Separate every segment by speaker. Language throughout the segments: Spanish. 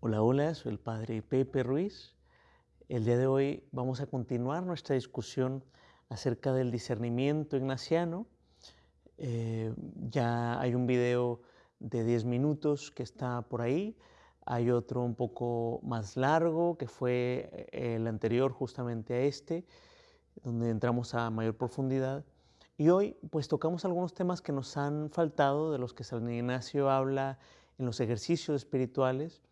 Speaker 1: Hola, hola, soy el padre Pepe Ruiz. El día de hoy vamos a continuar nuestra discusión acerca del discernimiento ignaciano. Eh, ya hay un video de 10 minutos que está por ahí. Hay otro un poco más largo que fue eh, el anterior justamente a este, donde entramos a mayor profundidad. Y hoy pues tocamos algunos temas que nos han faltado, de los que San Ignacio habla en los ejercicios espirituales.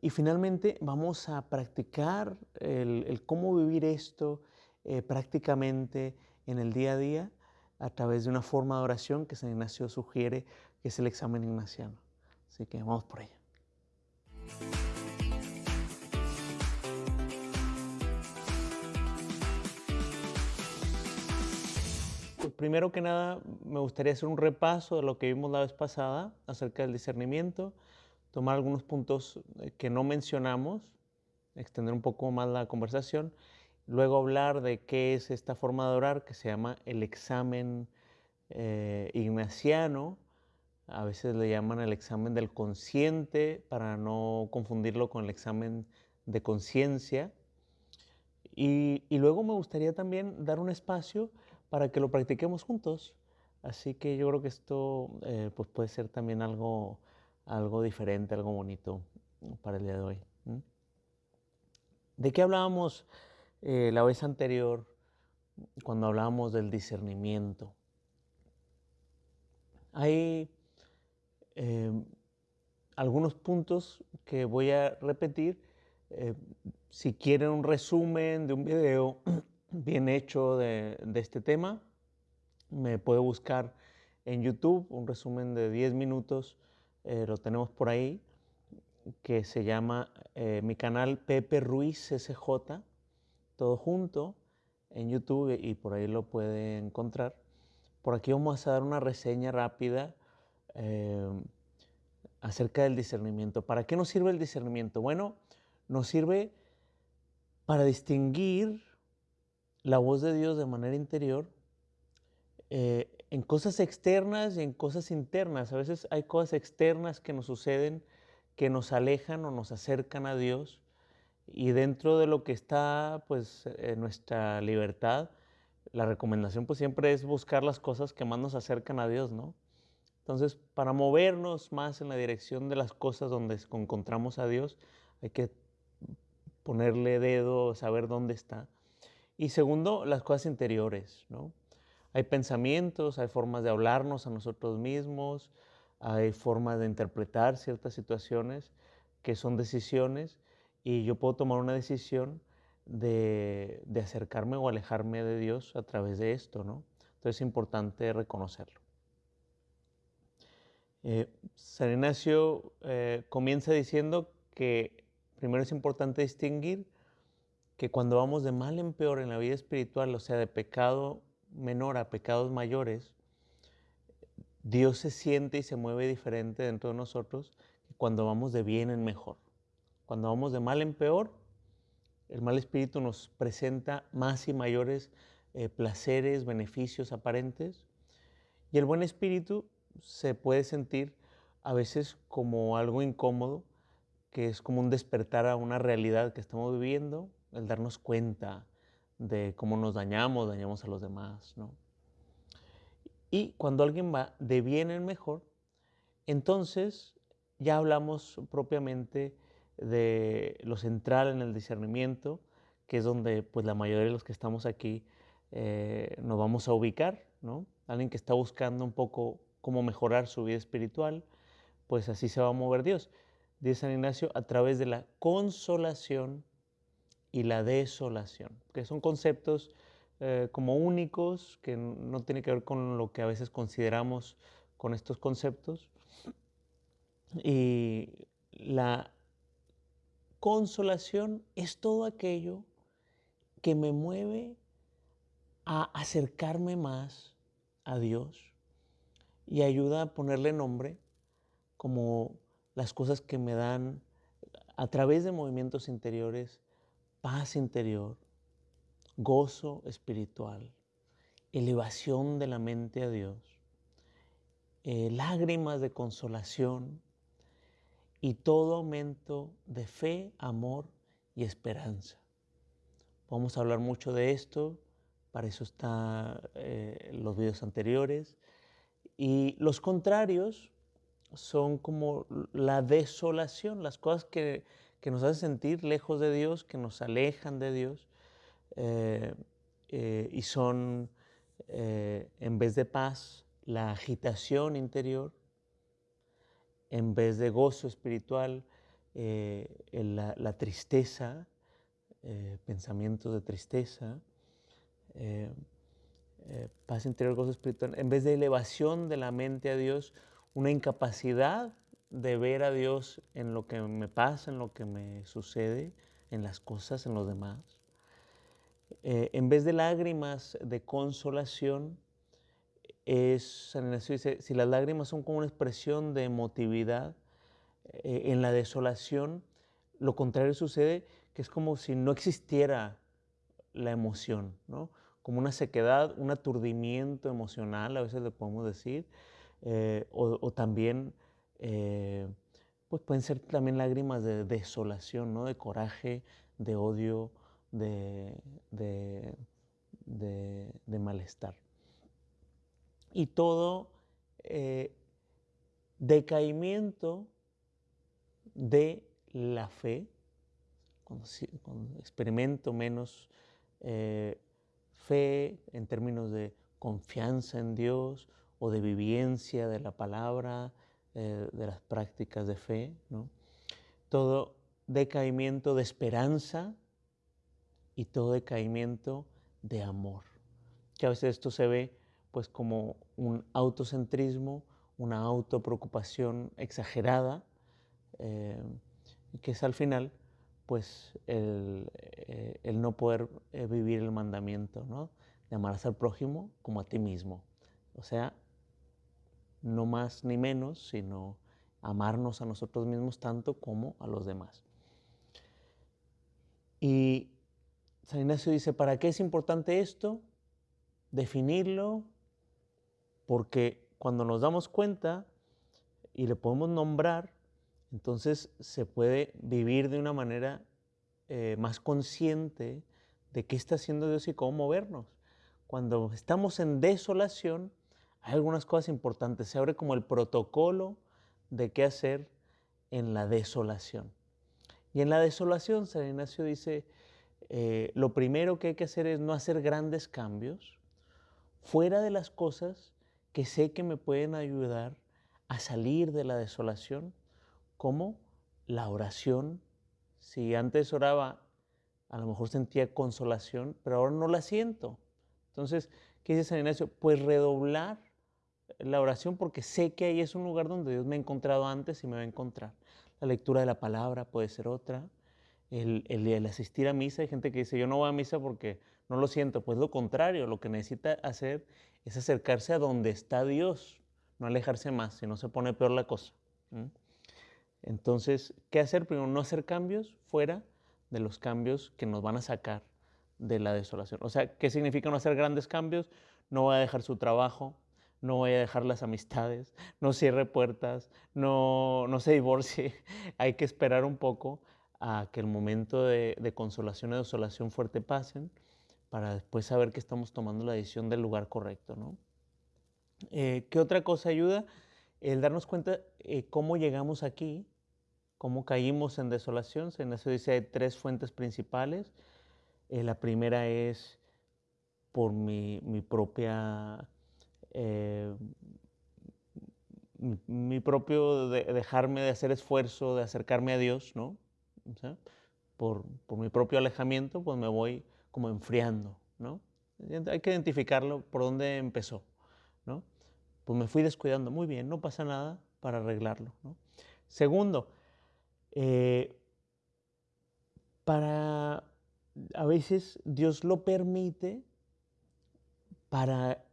Speaker 1: Y finalmente vamos a practicar el, cómo vivir esto eh, prácticamente en el día a día a través de una forma de oración que San Ignacio sugiere, que es el examen ignaciano. Así que vamos por ella. Pues primero que nada, me gustaría hacer un repaso de lo que vimos la vez pasada acerca del discernimiento, tomar algunos puntos eh, que no mencionamos, extender un poco más la conversación, luego hablar de qué es esta forma de orar que se llama el examen eh, ignaciano, a veces le llaman el examen del consciente para no confundirlo con el examen de conciencia. Y, luego me gustaría también dar un espacio para que lo practiquemos juntos. Así que yo creo que esto eh, pues puede ser también algo algo diferente, algo bonito para el día de hoy. ¿De qué hablábamos eh, la vez anterior cuando hablábamos del discernimiento? Hay eh, algunos puntos que voy a repetir. Eh, si quieren un resumen de un video bien hecho de, de este tema, me puede buscar en YouTube un resumen de 10 minutos eh, lo tenemos por ahí, que se llama eh, mi canal Pepe Ruiz SJ, todo junto en YouTube y por ahí lo puede encontrar. Por aquí vamos a dar una reseña rápida eh, acerca del discernimiento. ¿Para qué nos sirve el discernimiento? Bueno, nos sirve para distinguir la voz de Dios de manera interior en cosas externas y en cosas internas. A veces hay cosas externas que nos suceden que nos alejan o nos acercan a Dios y dentro de lo que está pues en nuestra libertad, la recomendación pues siempre es buscar las cosas que más nos acercan a Dios, ¿no? Entonces, para movernos más en la dirección de las cosas donde encontramos a Dios, hay que ponerle dedo, saber dónde está. Y segundo, las cosas interiores, ¿no? Hay pensamientos, hay formas de hablarnos a nosotros mismos, hay formas de interpretar ciertas situaciones que son decisiones y yo puedo tomar una decisión de, acercarme o alejarme de Dios a través de esto, ¿no? Entonces es importante reconocerlo. Eh, San Ignacio eh, comienza diciendo que primero es importante distinguir que cuando vamos de mal en peor en la vida espiritual, o sea, de pecado menor a pecados mayores, Dios se siente y se mueve diferente dentro de nosotros cuando vamos de bien en mejor. Cuando vamos de mal en peor, el mal espíritu nos presenta más y mayores eh, placeres, beneficios aparentes, y el buen espíritu se puede sentir a veces como algo incómodo, que es como un despertar a una realidad que estamos viviendo, el darnos cuenta de cómo nos dañamos, dañamos a los demás, ¿no? Y cuando alguien va de bien en mejor, entonces ya hablamos propiamente de lo central en el discernimiento, que es donde pues la mayoría de los que estamos aquí eh, nos vamos a ubicar, ¿no? Alguien que está buscando un poco cómo mejorar su vida espiritual, pues así se va a mover Dios. Dice San Ignacio, a través de la consolación y la desolación, que son conceptos eh, como únicos, que no tienen que ver con lo que a veces consideramos con estos conceptos. Y la consolación es todo aquello que me mueve a acercarme más a Dios y ayuda a ponerle nombre como las cosas que me dan a través de movimientos interiores paz interior, gozo espiritual, elevación de la mente a Dios, eh, lágrimas de consolación y todo aumento de fe, amor y esperanza. Vamos a hablar mucho de esto, para eso están eh, los videos anteriores. Y los contrarios son como la desolación, las cosas que, nos hacen sentir lejos de Dios, que nos alejan de Dios, eh, eh, y son, en vez de paz, la agitación interior, en vez de gozo espiritual, la, tristeza, pensamientos de tristeza, eh, eh, paz interior, gozo espiritual, en vez de elevación de la mente a Dios, una incapacidad de ver a Dios en lo que me pasa, en lo que me sucede, en las cosas, en los demás. Eh, en vez de lágrimas de consolación, es, San Ignacio dice, si las lágrimas son como una expresión de emotividad, en la desolación, lo contrario sucede, que es como si no existiera la emoción, ¿no? como una sequedad, un aturdimiento emocional, a veces le podemos decir, eh, o, también eh, pues pueden ser también lágrimas de desolación, ¿no? de coraje, de odio, de, de, malestar. Y todo eh, decaimiento de la fe, cuando, experimento menos fe, en términos de confianza en Dios o de vivencia de la palabra, eh, de las prácticas de fe. ¿no? Todo decaimiento de esperanza y todo decaimiento de amor. Que a veces esto se ve pues como un autocentrismo, una autopreocupación exagerada, eh, que es al final pues el, eh, el no poder eh, vivir el mandamiento, ¿no? De amar al prójimo como a ti mismo. O sea, no más ni menos, sino amarnos a nosotros mismos tanto como a los demás. Y San Ignacio dice, ¿para qué es importante esto? Definirlo, porque cuando nos damos cuenta y le podemos nombrar, entonces se puede vivir de una manera eh, más consciente de qué está haciendo Dios y cómo movernos. Cuando estamos en desolación, hay algunas cosas importantes. Se abre como el protocolo de qué hacer en la desolación. Y en la desolación, San Ignacio dice, eh, lo primero que hay que hacer es no hacer grandes cambios fuera de las cosas que sé que me pueden ayudar a salir de la desolación como la oración. Si antes oraba, a lo mejor sentía consolación, pero ahora no la siento. Entonces, ¿qué dice San Ignacio? Pues redoblar la oración porque sé que ahí es un lugar donde Dios me ha encontrado antes y me va a encontrar. La lectura de la palabra puede ser otra. El, el, asistir a misa, hay gente que dice, yo no voy a misa porque no lo siento. Pues lo contrario, lo que necesita hacer es acercarse a donde está Dios, no alejarse más, si no se pone peor la cosa. Entonces, ¿qué hacer? Primero, no hacer cambios fuera de los cambios que nos van a sacar de la desolación. O sea, ¿qué significa no hacer grandes cambios? No voy a dejar su trabajo, no voy a dejar las amistades, no cierre puertas, no, no se divorcie. Hay que esperar un poco a que el momento de, consolación y desolación fuerte pasen para después saber que estamos tomando la decisión del lugar correcto. ¿no? Eh, ¿Qué otra cosa ayuda? el darnos cuenta eh, cómo llegamos aquí, cómo caímos en desolación. Se nos dice hay tres fuentes principales. Eh, la primera es por mi, propia, eh, mi, propio dejarme de hacer esfuerzo, de acercarme a Dios, ¿no? por, por, mi propio alejamiento, pues me voy como enfriando, ¿no? Hay que identificarlo por dónde empezó, ¿no? pues me fui descuidando. Muy bien, no pasa nada para arreglarlo. Segundo, eh, para a veces Dios lo permite para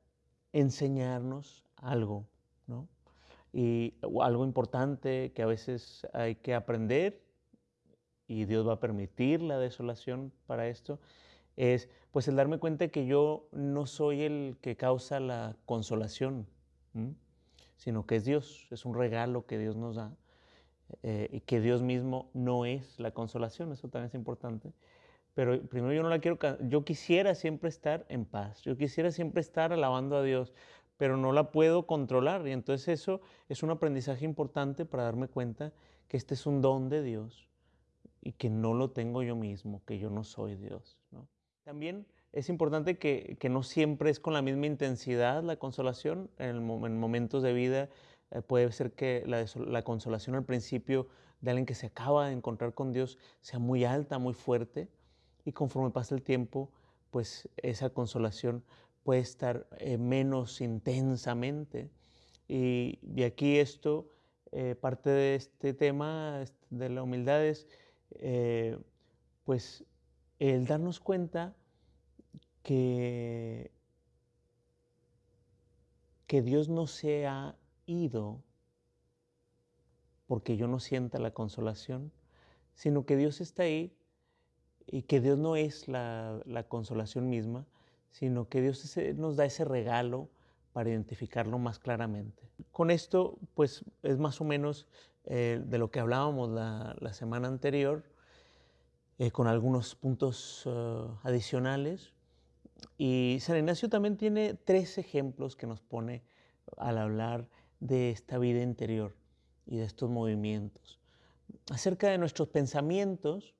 Speaker 1: enseñarnos algo, ¿no? Y algo importante que a veces hay que aprender y Dios va a permitir la desolación para esto es pues el darme cuenta que yo no soy el que causa la consolación, sino que es Dios, es un regalo que Dios nos da. eh, y que Dios mismo no es la consolación, eso también es importante. Pero primero yo no la quiero, yo quisiera siempre estar en paz, yo quisiera siempre estar alabando a Dios, pero no la puedo controlar. Y entonces eso es un aprendizaje importante para darme cuenta que este es un don de Dios y que no lo tengo yo mismo, que yo no soy Dios. También es importante que, no siempre es con la misma intensidad la consolación. En, momentos de vida eh, puede ser que la, consolación al principio de alguien que se acaba de encontrar con Dios sea muy alta, muy fuerte, y conforme pasa el tiempo, pues esa consolación puede estar eh, menos intensamente. Y, aquí esto, eh, parte de este tema de la humildad es, pues, el darnos cuenta que, que Dios no se ha ido porque yo no sienta la consolación, sino que Dios está ahí y que Dios no es la, consolación misma, sino que Dios nos da ese regalo para identificarlo más claramente. Con esto, pues es más o menos eh, de lo que hablábamos la, semana anterior, eh, con algunos puntos eh, adicionales. Y San Ignacio también tiene tres ejemplos que nos pone al hablar de esta vida interior y de estos movimientos. Acerca de nuestros pensamientos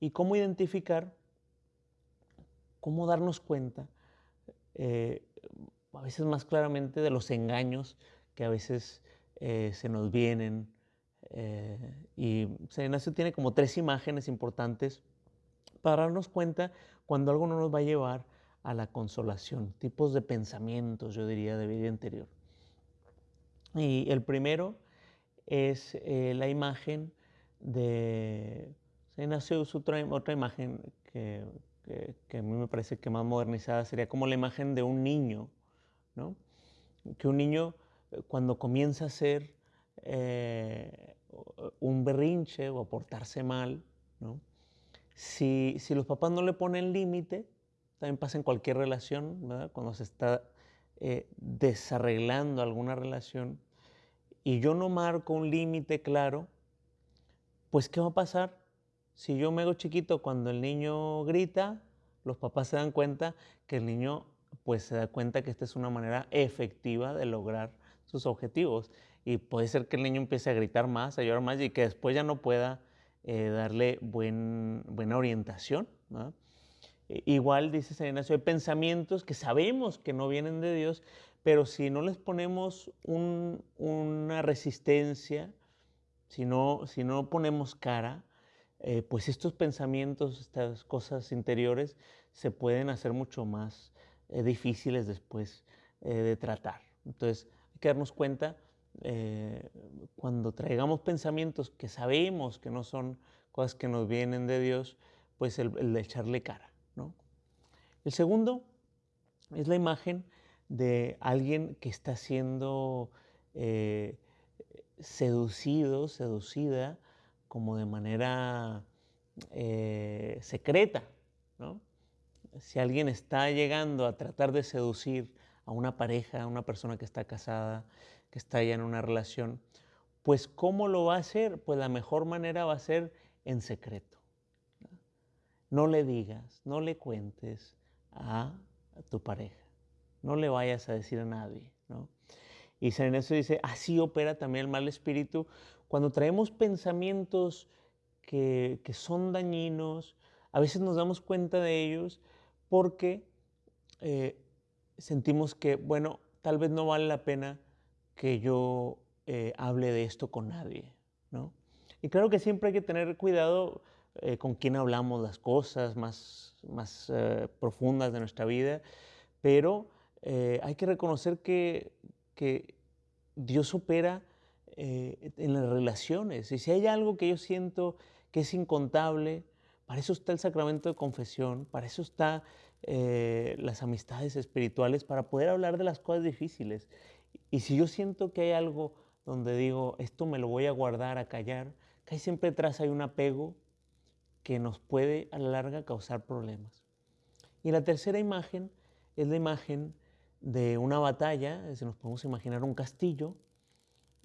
Speaker 1: y cómo identificar, cómo darnos cuenta, eh, a veces más claramente de los engaños que a veces eh, se nos vienen. Eh, y San Ignacio tiene como tres imágenes importantes para darnos cuenta cuando algo no nos va a llevar a la consolación, tipos de pensamientos, yo diría, de vida interior. Y el primero es la imagen de... Se nació otra, otra imagen que, que, a mí me parece que más modernizada sería como la imagen de un niño, ¿no? Que un niño eh, cuando comienza a ser eh, un berrinche o a portarse mal, ¿no? Si, si los papás no le ponen límite, también pasa en cualquier relación, ¿verdad? Cuando se está eh, desarreglando alguna relación y yo no marco un límite claro, pues ¿qué va a pasar? Si yo me hago chiquito cuando el niño grita, los papás se dan cuenta que el niño pues se da cuenta que esta es una manera efectiva de lograr sus objetivos. Y puede ser que el niño empiece a gritar más, a llorar más y que después ya no pueda eh, darle buen, buena orientación. ¿verdad? Igual, dice San Ignacio, hay pensamientos que sabemos que no vienen de Dios, pero si no les ponemos una resistencia, si no, si no ponemos cara, eh, pues estos pensamientos, estas cosas interiores, se pueden hacer mucho más eh, difíciles después eh, de tratar. Entonces, hay que darnos cuenta cuando traigamos pensamientos que sabemos que no son cosas que nos vienen de Dios, pues el de echarle cara. El segundo es la imagen de alguien que está siendo seducido, seducida, como de manera eh, secreta. Si alguien está llegando a tratar de seducir a una pareja, a una persona que está casada, que está ya en una relación, pues ¿cómo lo va a hacer? Pues la mejor manera va a ser en secreto. No le digas, no le cuentes, a tu pareja. No le vayas a decir a nadie. ¿no? Y San Ignacio dice, así opera también el mal espíritu. Cuando traemos pensamientos que, son dañinos, a veces nos damos cuenta de ellos porque eh, sentimos que, bueno, tal vez no vale la pena que yo eh, hable de esto con nadie. ¿no? Y claro que siempre hay que tener cuidado eh, con quién hablamos las cosas más, más eh, profundas de nuestra vida, pero eh, hay que reconocer que, que Dios opera en las relaciones. Y si hay algo que yo siento que es incontable, para eso está el sacramento de confesión, para eso están las amistades espirituales, para poder hablar de las cosas difíciles. Y si yo siento que hay algo donde digo, esto me lo voy a guardar, a callar, que hay siempre detrás hay un apego, que nos puede a la larga causar problemas. Y la tercera imagen es la imagen de una batalla, si nos podemos imaginar un castillo,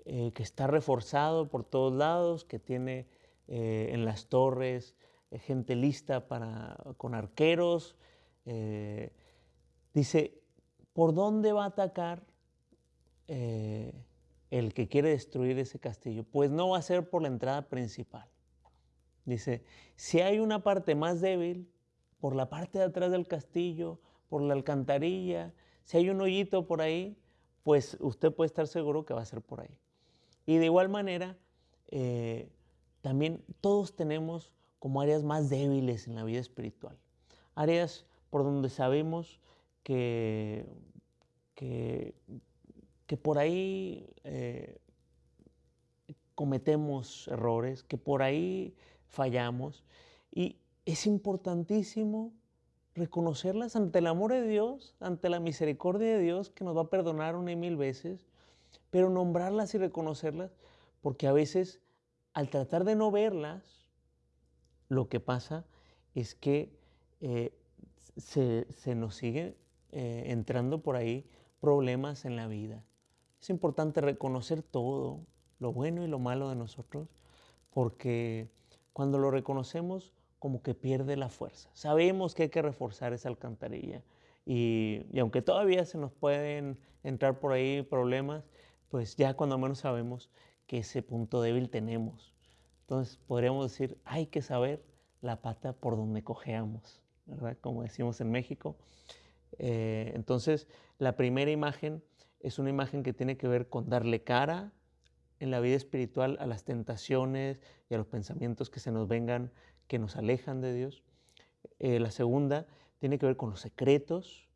Speaker 1: eh, que está reforzado por todos lados, que tiene eh, en las torres gente lista para, con arqueros. dice, ¿por dónde va a atacar el que quiere destruir ese castillo? Pues no va a ser por la entrada principal. Dice, si hay una parte más débil, por la parte de atrás del castillo, por la alcantarilla, si hay un hoyito por ahí, pues usted puede estar seguro que va a ser por ahí. Y de igual manera, eh, también todos tenemos como áreas más débiles en la vida espiritual. Áreas por donde sabemos que, que, por ahí eh, cometemos errores, que por ahí fallamos. Y es importantísimo reconocerlas ante el amor de Dios, ante la misericordia de Dios que nos va a perdonar una y mil veces, pero nombrarlas y reconocerlas, porque a veces al tratar de no verlas, lo que pasa es que eh, se, nos sigue eh, entrando por ahí problemas en la vida. Es importante reconocer todo, lo bueno y lo malo de nosotros, porque cuando lo reconocemos, como que pierde la fuerza. Sabemos que hay que reforzar esa alcantarilla y, aunque todavía se nos pueden entrar por ahí problemas, pues ya cuando menos sabemos que ese punto débil tenemos. Entonces podríamos decir, hay que saber la pata por donde cojeamos, ¿verdad? Como decimos en México. Eh, entonces, la primera imagen es una imagen que tiene que ver con darle cara en la vida espiritual a las tentaciones y a los pensamientos que se nos vengan que nos alejan de Dios. Eh, la segunda tiene que ver con los secretos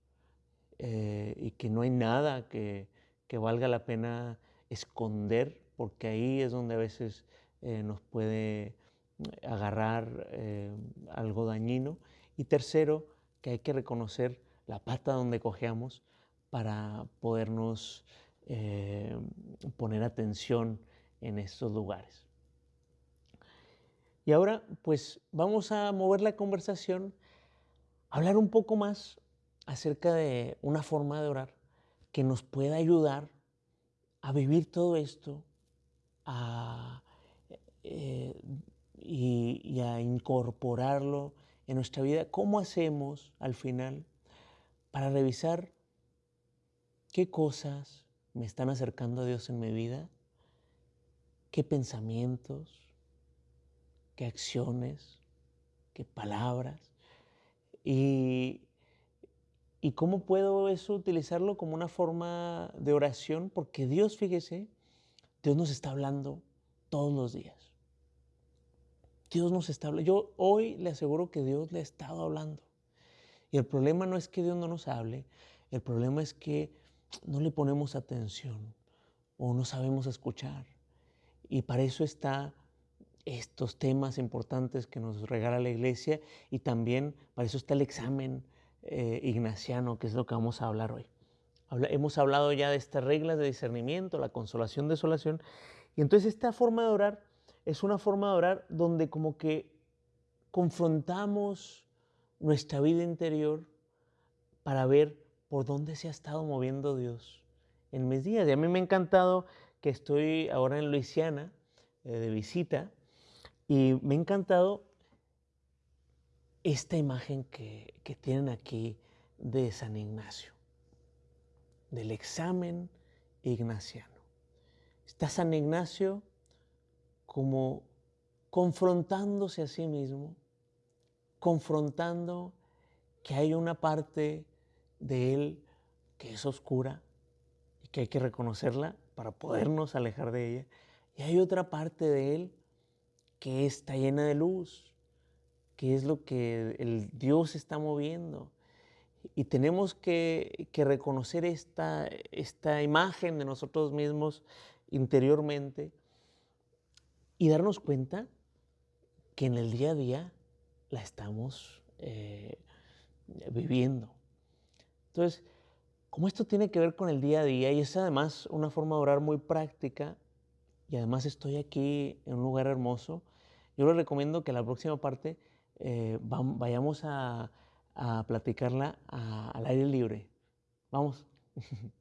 Speaker 1: eh, y que no hay nada que, valga la pena esconder, porque ahí es donde a veces eh, nos puede agarrar algo dañino. Y tercero, que hay que reconocer la pata donde cojeamos para podernos poner atención en estos lugares. Y ahora, pues vamos a mover la conversación, hablar un poco más acerca de una forma de orar que nos pueda ayudar a vivir todo esto eh, y, a incorporarlo en nuestra vida. ¿Cómo hacemos al final para revisar qué cosas me están acercando a Dios en mi vida? ¿Qué pensamientos? qué acciones, qué palabras. Y, y cómo puedo eso utilizarlo como una forma de oración, porque Dios, fíjese, Dios nos está hablando todos los días. Dios nos está hablando. Yo hoy le aseguro que Dios le ha estado hablando. Y el problema no es que Dios no nos hable, el problema es que no le ponemos atención o no sabemos escuchar. Y para eso está estos temas importantes que nos regala la iglesia y también para eso está el examen eh, ignaciano, que es lo que vamos a hablar hoy. hemos hablado ya de estas reglas de discernimiento, la consolación, desolación, y entonces esta forma de orar es una forma de orar donde como que confrontamos nuestra vida interior para ver por dónde se ha estado moviendo Dios en mis días. Y a mí me ha encantado que estoy ahora en Luisiana eh, de visita y me ha encantado esta imagen que, tienen aquí de San Ignacio, del examen ignaciano. Está San Ignacio como confrontándose a sí mismo, confrontando que hay una parte de él que es oscura y que hay que reconocerla para podernos alejar de ella. Y hay otra parte de él que está llena de luz, que es lo que el Dios está moviendo. Y tenemos que, reconocer esta, esta imagen de nosotros mismos interiormente y darnos cuenta que en el día a día la estamos eh, viviendo. Entonces, como esto tiene que ver con el día a día y es además una forma de orar muy práctica, y además estoy aquí en un lugar hermoso, yo les recomiendo que la próxima parte eh, vayamos a, platicarla al aire libre. Vamos.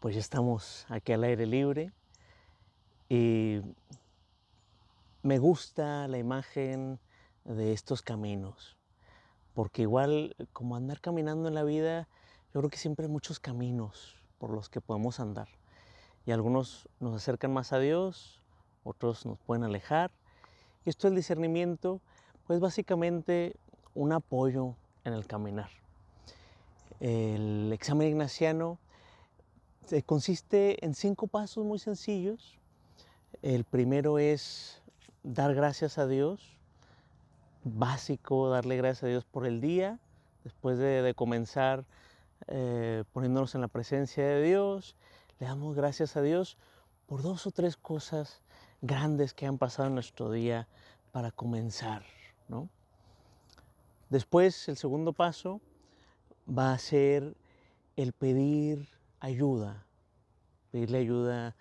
Speaker 1: pues ya estamos aquí al aire libre y me gusta la imagen de estos caminos, porque igual como andar caminando en la vida, yo creo que siempre hay muchos caminos por los que podemos andar. Y algunos nos acercan más a Dios, otros nos pueden alejar. Esto del discernimiento, pues básicamente un apoyo en el caminar. El examen ignaciano consiste en cinco pasos muy sencillos. El primero es dar gracias a Dios, básico darle gracias a Dios por el día, después de, comenzar eh, poniéndonos en la presencia de Dios, le damos gracias a Dios por dos o tres cosas grandes que han pasado en nuestro día para comenzar. ¿no? Después, el segundo paso va a ser el pedir ayuda, pedirle ayuda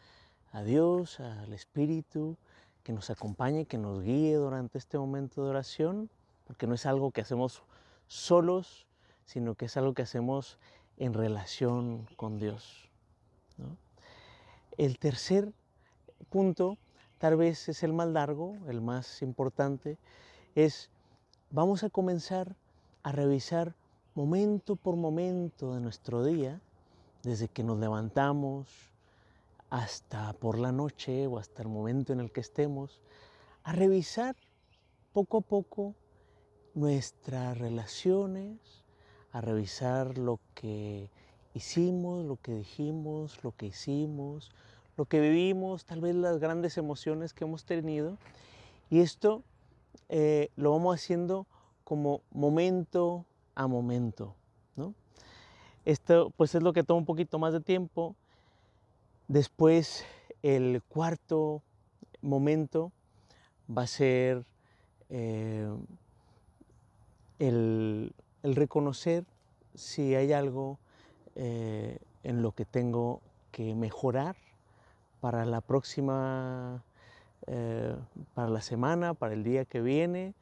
Speaker 1: a Dios, al Espíritu, que nos acompañe, que nos guíe durante este momento de oración, porque no es algo que hacemos solos, sino que es algo que hacemos en relación con Dios. El tercer punto, tal vez es el más largo, el más importante, es vamos a comenzar a revisar momento por momento de nuestro día, desde que nos levantamos, hasta por la noche o hasta el momento en el que estemos, a revisar poco a poco nuestras relaciones, a revisar lo que hicimos, lo que dijimos, lo que hicimos, lo que vivimos, tal vez las grandes emociones que hemos tenido. Y esto eh, lo vamos haciendo como momento a momento. ¿no? Esto pues es lo que toma un poquito más de tiempo Después, el cuarto momento va a ser eh, el, reconocer si hay algo eh, en lo que tengo que mejorar para la próxima, eh, para la semana, para el día que viene,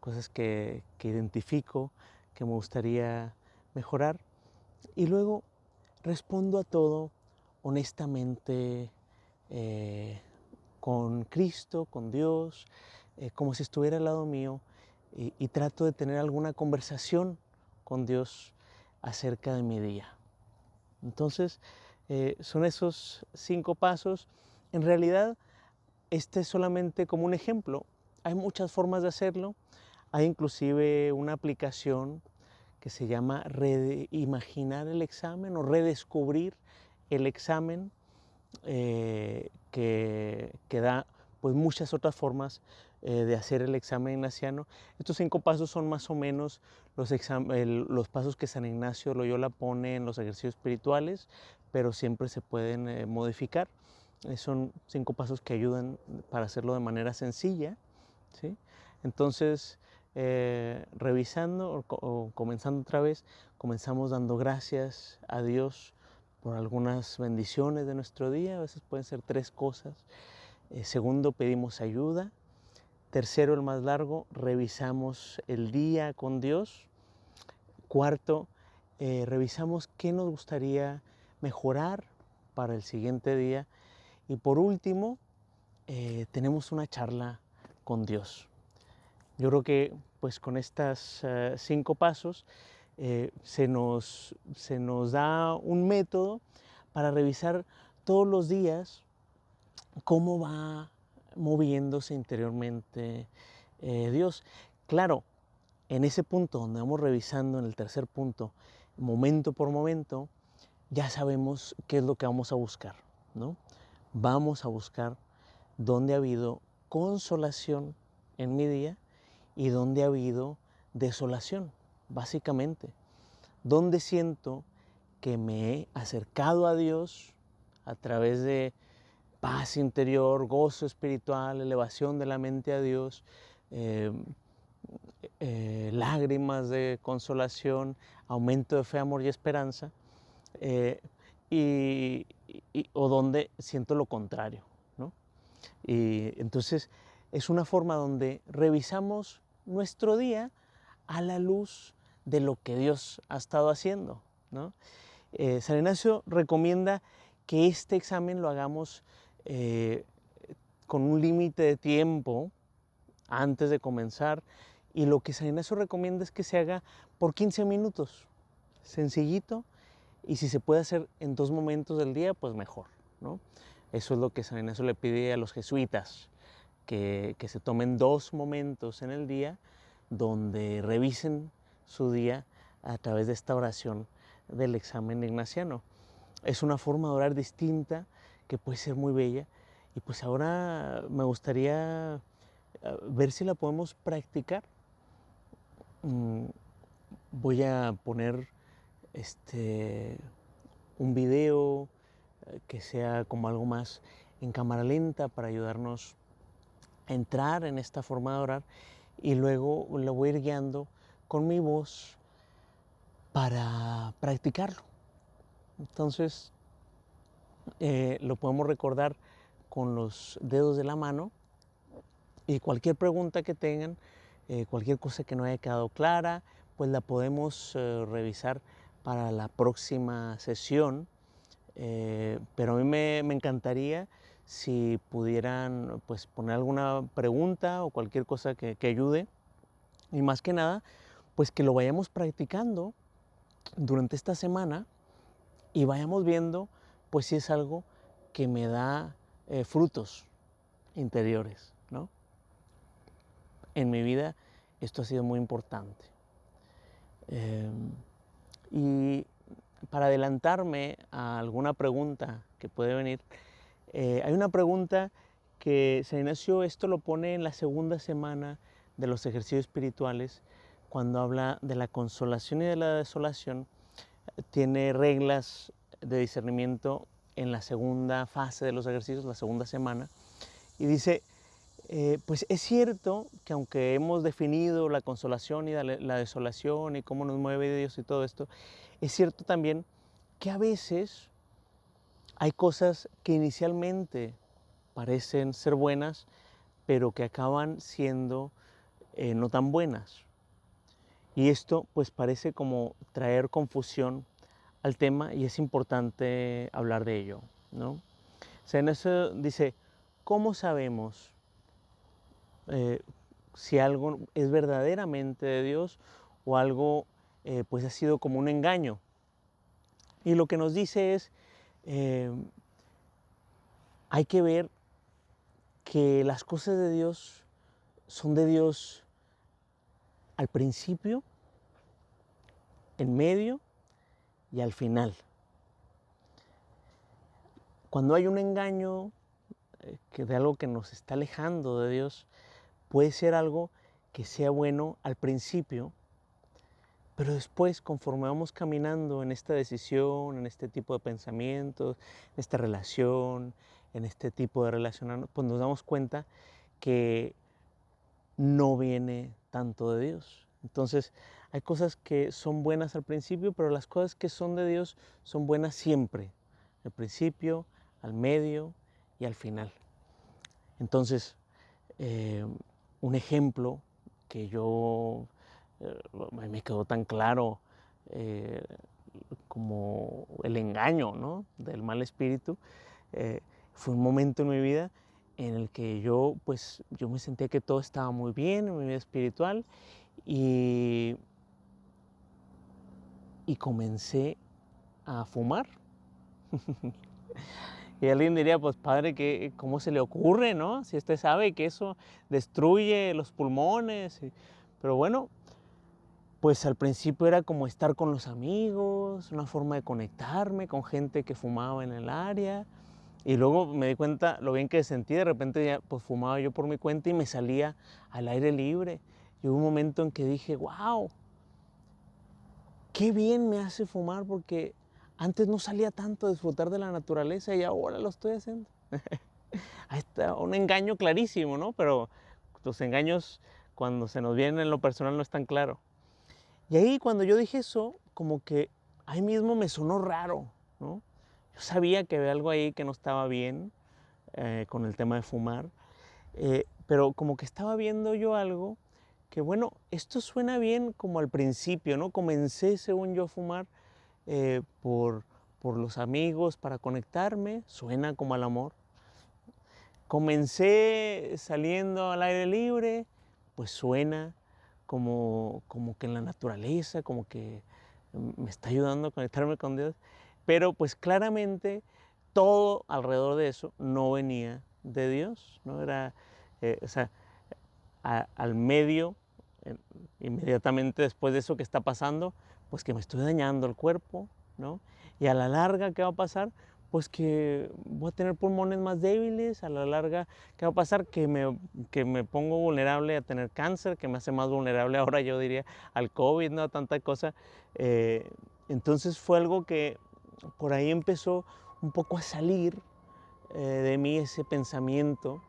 Speaker 1: cosas que, que identifico que me gustaría mejorar. Y luego respondo a todo honestamente eh, con Cristo, con Dios, eh, como si estuviera al lado mío y, trato de tener alguna conversación con Dios acerca de mi día. Entonces, eh, son esos cinco pasos. En realidad, este es solamente como un ejemplo. Hay muchas formas de hacerlo. Hay inclusive una aplicación que se llama Reimaginar el examen o Redescubrir el examen eh, que, da pues muchas otras formas eh, de hacer el examen ignaciano. Estos cinco pasos son más o menos los, los pasos que San Ignacio Loyola pone en los ejercicios espirituales, pero siempre se pueden eh, modificar. son cinco pasos que ayudan para hacerlo de manera sencilla. ¿sí? Entonces, revisando o comenzando otra vez, comenzamos dando gracias a Dios por algunas bendiciones de nuestro día, a veces pueden ser tres cosas. Eh, segundo, pedimos ayuda. Tercero, el más largo, revisamos el día con Dios. Cuarto, eh, revisamos qué nos gustaría mejorar para el siguiente día. Y por último, eh, tenemos una charla con Dios. Yo creo que pues con estos cinco pasos eh, se, nos, se nos da un método para revisar todos los días cómo va moviéndose interiormente eh, Dios. Claro, en ese punto donde vamos revisando, en el tercer punto, momento por momento, ya sabemos qué es lo que vamos a buscar, ¿no? Vamos a buscar dónde ha habido consolación en mi día y dónde ha habido desolación básicamente, donde siento que me he acercado a Dios a través de paz interior, gozo espiritual, elevación de la mente a Dios, eh, eh, lágrimas de consolación, aumento de fe, amor y esperanza, eh, y, o donde siento lo contrario. Y entonces es una forma donde revisamos nuestro día a la luz de lo que Dios ha estado haciendo. ¿no? Eh, San Ignacio recomienda que este examen lo hagamos eh, con un límite de tiempo antes de comenzar y lo que San Ignacio recomienda es que se haga por 15 minutos, sencillito, y si se puede hacer en dos momentos del día, pues mejor. ¿no? Eso es lo que San Ignacio le pide a los jesuitas, que, que se tomen dos momentos en el día donde revisen su día a través de esta oración del examen ignaciano. Es una forma de orar distinta que puede ser muy bella y pues ahora me gustaría eh, ver si la podemos practicar. Mm, voy a poner este, un video eh, que sea como algo más en cámara lenta para ayudarnos a entrar en esta forma de orar y luego lo voy a ir guiando con mi voz para practicarlo. Entonces, eh, lo podemos recordar con los dedos de la mano y cualquier pregunta que tengan, eh, cualquier cosa que no haya quedado clara, pues la podemos revisar para la próxima sesión. pero a mí me, encantaría si pudieran pues, poner alguna pregunta o cualquier cosa que, que ayude. Y más que nada, pues que lo vayamos practicando durante esta semana y vayamos viendo pues si es algo que me da eh, frutos interiores, ¿no? En mi vida esto ha sido muy importante. Em, y para adelantarme a alguna pregunta que puede venir, eh, hay una pregunta que San Ignacio esto lo pone en la segunda semana de los ejercicios espirituales cuando habla de la consolación y de la desolación, tiene reglas de discernimiento en la segunda fase de los ejercicios, la segunda semana, y dice, eh, pues es cierto que aunque hemos definido la consolación y la, desolación y cómo nos mueve Dios y todo esto, es cierto también que a veces hay cosas que inicialmente parecen ser buenas, pero que acaban siendo eh, no tan buenas. Y esto pues parece como traer confusión al tema y es importante hablar de ello. ¿no? O sea, en eso dice, ¿cómo sabemos eh, si algo es verdaderamente de Dios o algo eh, pues ha sido como un engaño? Y lo que nos dice es, eh, hay que ver que las cosas de Dios son de Dios al principio, en medio y al final. Cuando hay un engaño que de algo que nos está alejando de Dios, puede ser algo que sea bueno al principio, pero después, conforme vamos caminando en esta decisión, en este tipo de pensamientos, en esta relación, en este tipo de relacionarnos, pues nos damos cuenta que no viene tanto de Dios. Entonces, hay cosas que son buenas al principio, pero las cosas que son de Dios son buenas siempre, al principio, al medio y al final. Entonces, eh, un ejemplo que yo eh, me quedó tan claro eh, como el engaño del mal espíritu, fue un momento en mi vida en el que yo, pues, yo me sentía que todo estaba muy bien en mi vida espiritual y, y comencé a fumar. y alguien diría, pues padre, ¿qué, ¿cómo se le ocurre, no? Si usted sabe que eso destruye los pulmones. Pero bueno, pues al principio era como estar con los amigos, una forma de conectarme con gente que fumaba en el área. Y luego me di cuenta lo bien que sentí, de repente ya pues fumaba yo por mi cuenta y me salía al aire libre. Y hubo un momento en que dije, wow, qué bien me hace fumar porque antes no salía tanto a disfrutar de la naturaleza y ahora lo estoy haciendo. Ahí está un engaño clarísimo, ¿no? Pero los engaños cuando se nos vienen en lo personal no es tan claro. Y ahí cuando yo dije eso, como que ahí mismo me sonó raro, ¿no? Yo sabía que había algo ahí que no estaba bien eh, con el tema de fumar, eh, pero como que estaba viendo yo algo que, bueno, esto suena bien como al principio, ¿no? Comencé, según yo, a fumar eh, por, por los amigos para conectarme, suena como al amor. Comencé saliendo al aire libre, pues suena como, como que en la naturaleza, como que me está ayudando a conectarme con Dios. Pero pues claramente todo alrededor de eso no venía de Dios, no era, eh, o sea, al medio, inmediatamente después de eso que está pasando, pues que me estoy dañando el cuerpo, ¿no? Y a la larga, ¿qué va a pasar? Pues que voy a tener pulmones más débiles, a la larga, ¿qué va a pasar? Que me, que me pongo vulnerable a tener cáncer, que me hace más vulnerable ahora, yo diría, al COVID, ¿no? A tanta cosa. Eh, entonces fue algo que por ahí empezó un poco a salir eh, de mí ese pensamiento,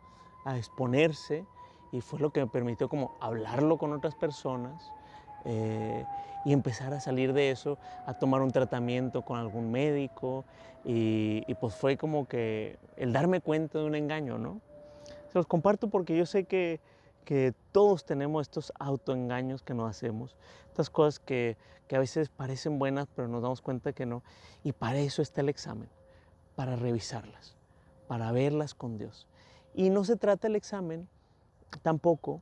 Speaker 1: a exponerse, y fue lo que me permitió como hablarlo con otras personas eh, y empezar a salir de eso, a tomar un tratamiento con algún médico y, pues fue como que el darme cuenta de un engaño, ¿no? Se los comparto porque yo sé que, que todos tenemos estos autoengaños que nos hacemos, estas cosas que, que a veces parecen buenas pero nos damos cuenta que no y para eso está el examen, para revisarlas, para verlas con Dios. Y no se trata el examen tampoco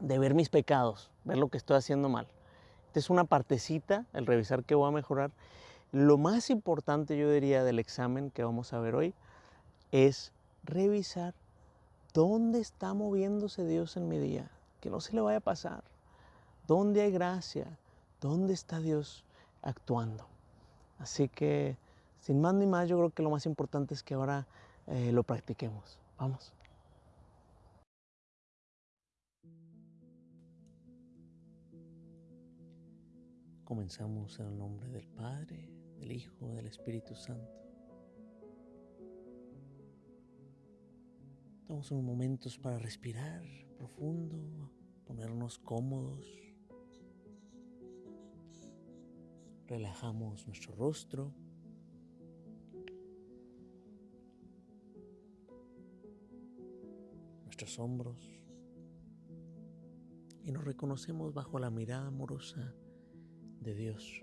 Speaker 1: de ver mis pecados, ver lo que estoy haciendo mal. Esta es una partecita, el revisar qué voy a mejorar. Lo más importante, yo diría, del examen que vamos a ver hoy es revisar dónde está moviéndose Dios en mi día, que no se le vaya a pasar, dónde hay gracia, dónde está Dios actuando. Así que, sin más ni más, yo creo que lo más importante es que ahora eh, lo practiquemos. Vamos. Comenzamos en el nombre del Padre, del Hijo, del Espíritu Santo. Damos unos momentos para respirar profundo, ponernos cómodos. Relajamos nuestro rostro. Nuestros hombros. Y nos reconocemos bajo la mirada amorosa de Dios.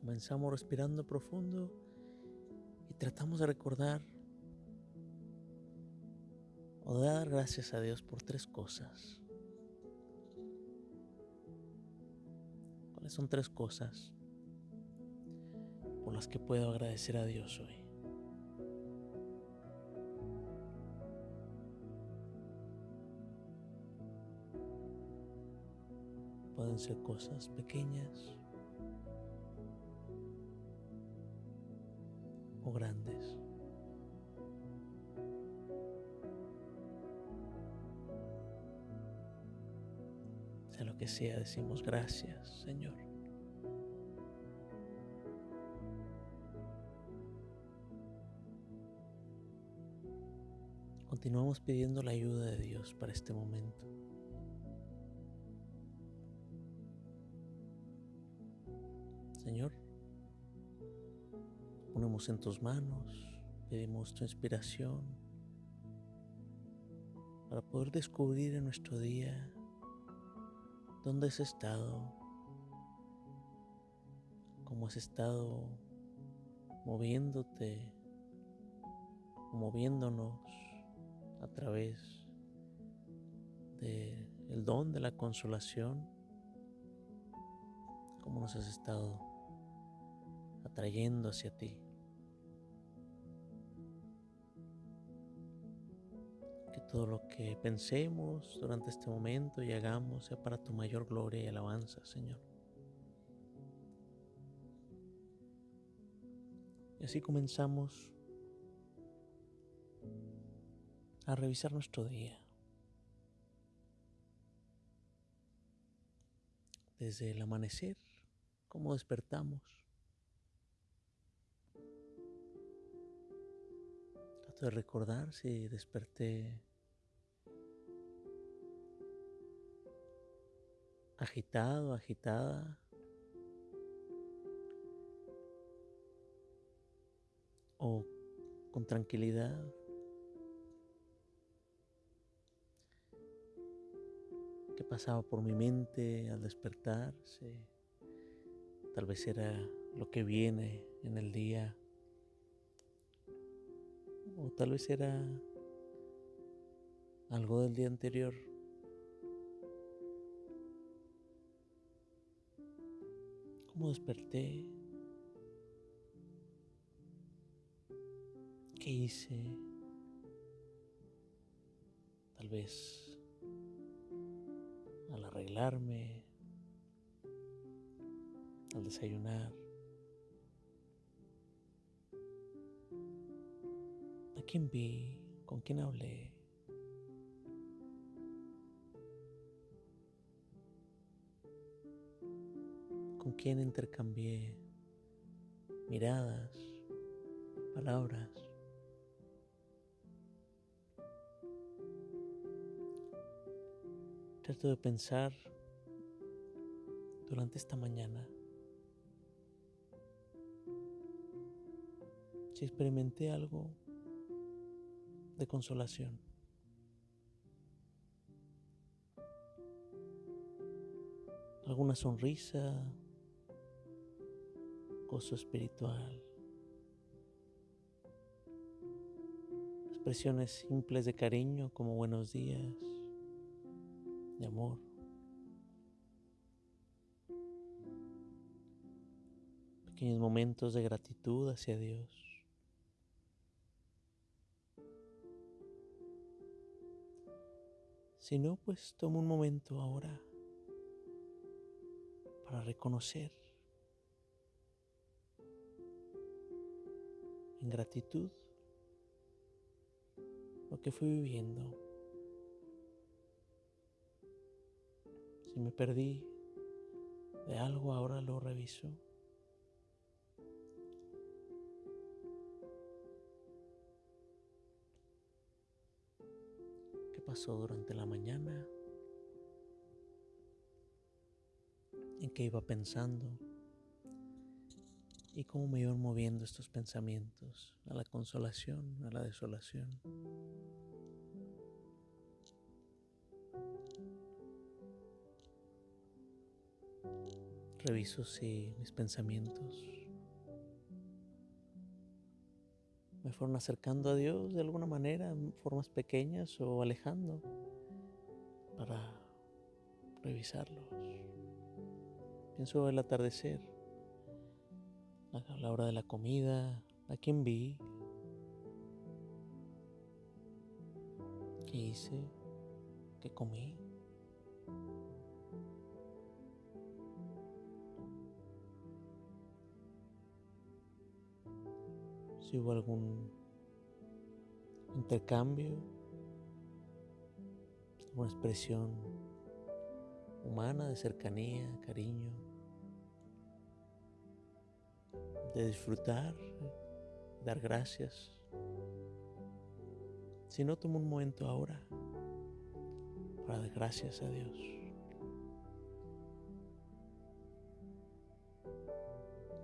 Speaker 1: Comenzamos respirando profundo y tratamos de recordar o de dar gracias a Dios por tres cosas. ¿Cuáles son tres cosas por las que puedo agradecer a Dios hoy? Pueden cosas pequeñas o grandes. Sea lo que sea, decimos gracias, Señor. Continuamos pidiendo la ayuda de Dios para este momento. Señor. Ponemos en tus manos, pedimos tu inspiración para poder descubrir en nuestro día dónde has estado, cómo has estado moviéndote, moviéndonos a través del don de la consolación, cómo nos has estado atrayendo hacia ti. Que todo lo que pensemos durante este momento y hagamos sea para tu mayor gloria y alabanza, Señor. Y así comenzamos a revisar nuestro día. Desde el amanecer, cómo despertamos, de recordar si desperté agitado, agitada. O con tranquilidad. qué pasaba por mi mente al despertar. Tal vez era lo que viene en el día. O tal vez era algo del día anterior. ¿Cómo desperté? ¿Qué hice? Tal vez al arreglarme, al desayunar. ¿A quién vi? ¿Con quién hablé? ¿Con quién intercambié miradas, palabras? Trato de pensar durante esta mañana si experimenté algo de consolación. Alguna sonrisa, gozo espiritual, expresiones simples de cariño como buenos días, de amor. Pequeños momentos de gratitud hacia Dios. Si no, pues tomo un momento ahora para reconocer en gratitud lo que fui viviendo. Si me perdí de algo, ahora lo reviso. Pasó durante la mañana? ¿En qué iba pensando? ¿Y cómo me iban moviendo estos pensamientos a la consolación, a la desolación? Reviso si mis pensamientos fueron acercando a Dios de alguna manera, en formas pequeñas o alejando, para revisarlos. Pienso el atardecer, a la hora de la comida, a quién vi, qué hice, qué comí. Si hubo algún intercambio, una expresión humana de cercanía, cariño, de disfrutar, dar gracias. Si no, tomo un momento ahora para dar gracias a Dios.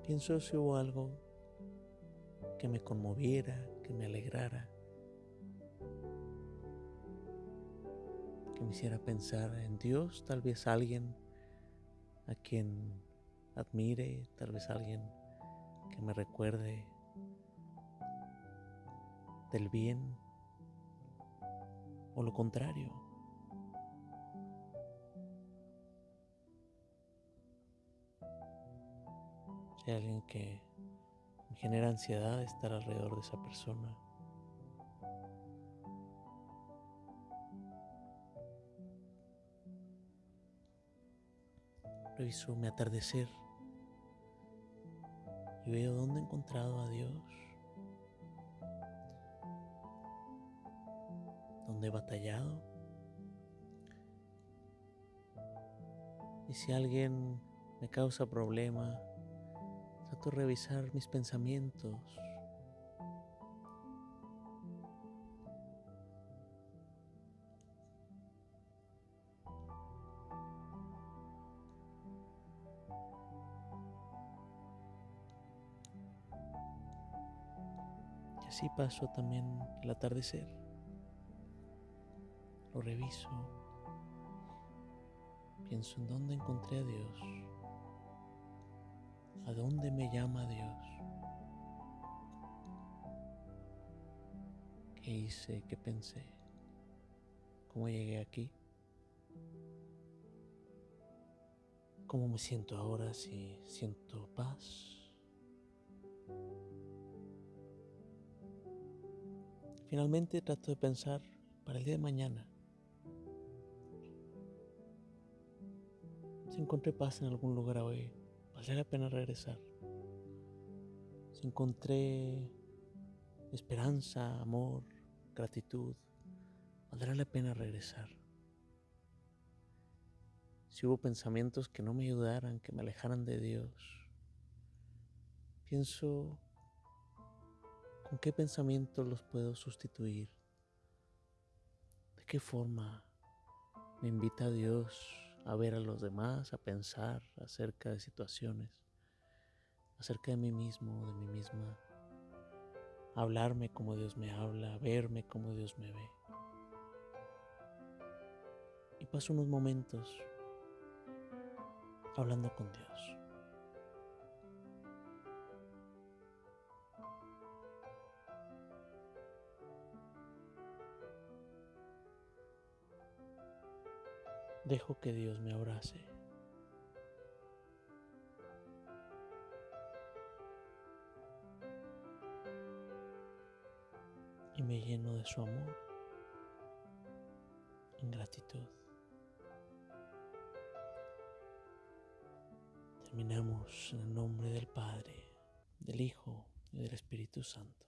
Speaker 1: Pienso si hubo algo que me conmoviera, que me alegrara, que me hiciera pensar en Dios, tal vez alguien a quien admire, tal vez alguien que me recuerde del bien o lo contrario. Si alguien que genera ansiedad estar alrededor de esa persona. Reviso mi atardecer y veo dónde he encontrado a Dios, dónde he batallado. Y si alguien me causa problema, Trato de revisar mis pensamientos. Y así paso también el atardecer. Lo reviso. pienso en dónde encontré a Dios, a dónde me llama Dios, qué hice, qué pensé, cómo llegué aquí, cómo me siento ahora, si siento paz. Finalmente trato de pensar para el día de mañana. Si encontré paz en algún lugar hoy, vale la pena regresar. Si encontré esperanza, amor, gratitud, valdrá la pena regresar. Si hubo pensamientos que no me ayudaran, que me alejaran de Dios, pienso con qué pensamientos los puedo sustituir, de qué forma me invita Dios a ver a los demás, a pensar acerca de situaciones, acerca de mí mismo, de mí misma, hablarme como Dios me habla, verme como Dios me ve. Y paso unos momentos hablando con Dios. Dejo que Dios me abrace. Y me lleno de su amor en gratitud. Terminamos en el nombre del Padre, del Hijo y del Espíritu Santo.